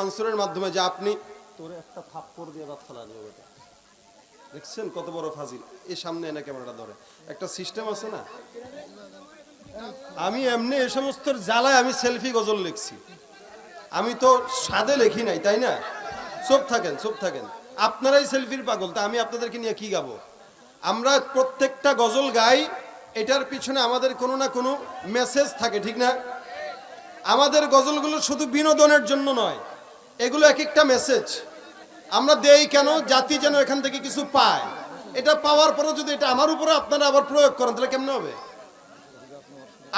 মানসুরের মাধ্যমে যে আপনি তোরে একটা থাপ্পড় দিয়ে রাত ফেলা যাবে বেটা। দেখছেন কত বড় ফাজিল? এই সামনে এনে ক্যামেরাটা ধরে। একটা সিস্টেম আছে না? আমি এমনি এ সমস্ত জ্বালায় আমি সেলফি গজল লিখছি। আমি তো সাদে লেখি নাই, তাই না? চুপ থাকেন চুপ থাকেন। আপনারাই সেলফির পাগল, তা আমি আপনাদেরকে নিয়ে কি গাবো? আমরা প্রত্যেকটা গজল গাই, এটার পিছনে আমাদের কোনো না কোনো মেসেজ থাকে, ঠিক না? আমাদের গজলগুলো শুধু বিনোদনের জন্য নয় এগুলো এক একটা মেসেজ আমরা দেই কেন? জাতি যেন এখান থেকে কিছু পায়। এটা পাওয়ার পরে যদি এটা আমার উপরে আপনারা আবার প্রয়োগ করেন, তাহলে কেমন হবে?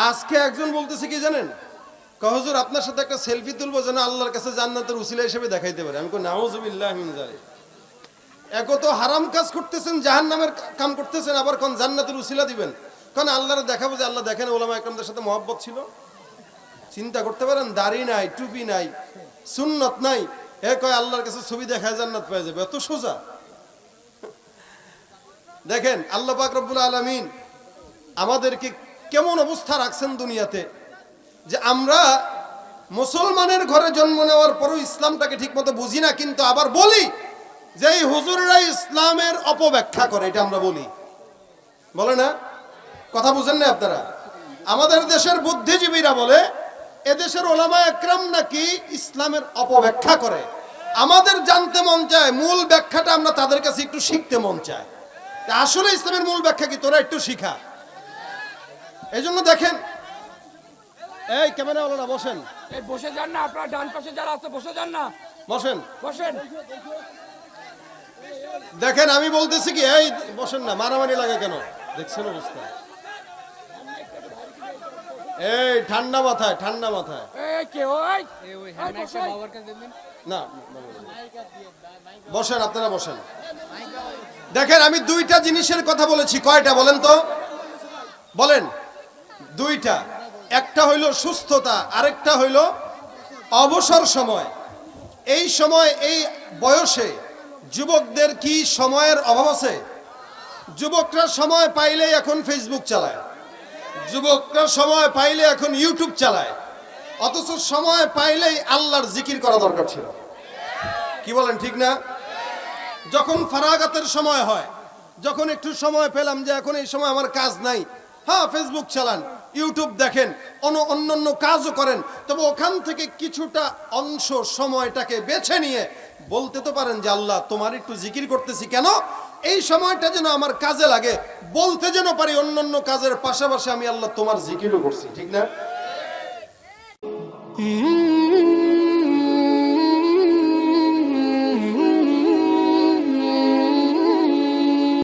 আজকে একজন বলতেছে কি জানেন? কহজুর আপনার সাথে একটা সেলফি তুলবো যেন আল্লাহর কাছে জান্নাতের উসিলা হিসেবে দেখাইতে পারে। আমি নাউজুবিল্লাহ এক তো হারাম কাজ করতেছেন জাহান নামের কাম করতেছেন, আবার কোন জান্নাতের উসিলা দিবেন? কারণ আল্লাহর দেখাবো যে আল্লাহ দেখেন ওলামা একরামদের সাথে মহব্বত ছিল? চিন্তা করতে পারেন, দাড়ি নাই, টুপি নাই সুন্নত নাই। এ কয়, আল্লাহর কাছে ছবি দেখায় জান্নাত পেয়ে যাবে। এত সোজা। দেখেন, আল্লাহ রব্বুল আলামিন আমাদেরকে কেমন অবস্থা রাখছেন দুনিয়াতে, যে আমরা মুসলমানের ঘরে জন্ম নেওয়ার পরও ইসলামটাকে ঠিকমতো বুঝি না, কিন্তু আবার বলি যে এই হুজুররা ইসলামের অপব্যাখ্যা করে, এটা আমরা বলি। বলে না? কথা বুঝেন না আপনারা? আমাদের দেশের বুদ্ধিজীবীরা বলে এদেশের ওলামা একরাম নাকি ইসলামের অপব্যাখ্যা করে? আমাদের জানতে মন চায় মূল ব্যাখ্যাটা আমরা তাদের কাছে একটু শিখতে মন চায়। আসলে ইসলামের মূল ব্যাখ্যা কি? তোরা একটু শিখা। এই জন্য দেখেন এই ক্যামেরা না বসেন। এই বসে যান না আপনার ডান পাশে যারা আছে বসে যান না। বসেন। বসেন। দেখেন আমি বলতেছি কি এই বসেন না মারামারি লাগে কেন? দেখছেন অবস্থা? এই ঠান্ডা মাথায় ঠান্ডা মাথায়। এই কে ওই? না বসেন আপনারা বসেন। দেখেন আমি দুইটা জিনিসের কথা বলেছি। কয়টা বলেন তো? বলেন। দুইটা। একটা হইল সুস্থতা আরেকটা হইল অবসর সময়। এই সময় এই বয়সে যুবকদের কি সময়ের অভাব আছে? যুবকরা সময় পাইলেই এখন ফেসবুক চালায়। যুবকরা সময় পাইলে এখন ইউটিউব চালায়। অথচ সময় পাইলেই আল্লাহর জিকির করা দরকার ছিল। কি বলেন, ঠিক না? যখন ফারাগাতের সময় হয়, যখন একটু সময় পেলাম যে এখন এই সময় আমার কাজ নাই হ্যাঁ ফেসবুক চালান ইউটিউব দেখেন, অন্য অন্যান্য কাজও করেন, তবে ওখান থেকে কিছুটা অংশ সময়টাকে বেছে নিয়ে বলতে তো পারেন যে, আল্লাহ, তোমার একটু জিকির করতেছি কেন? এই সময়টা যেন আমার কাজে লাগে, বলতে যেন পারি অন্যান্য কাজের পাশাপাশি আমি আল্লাহ তোমার জিকিরও করছি, ঠিক না?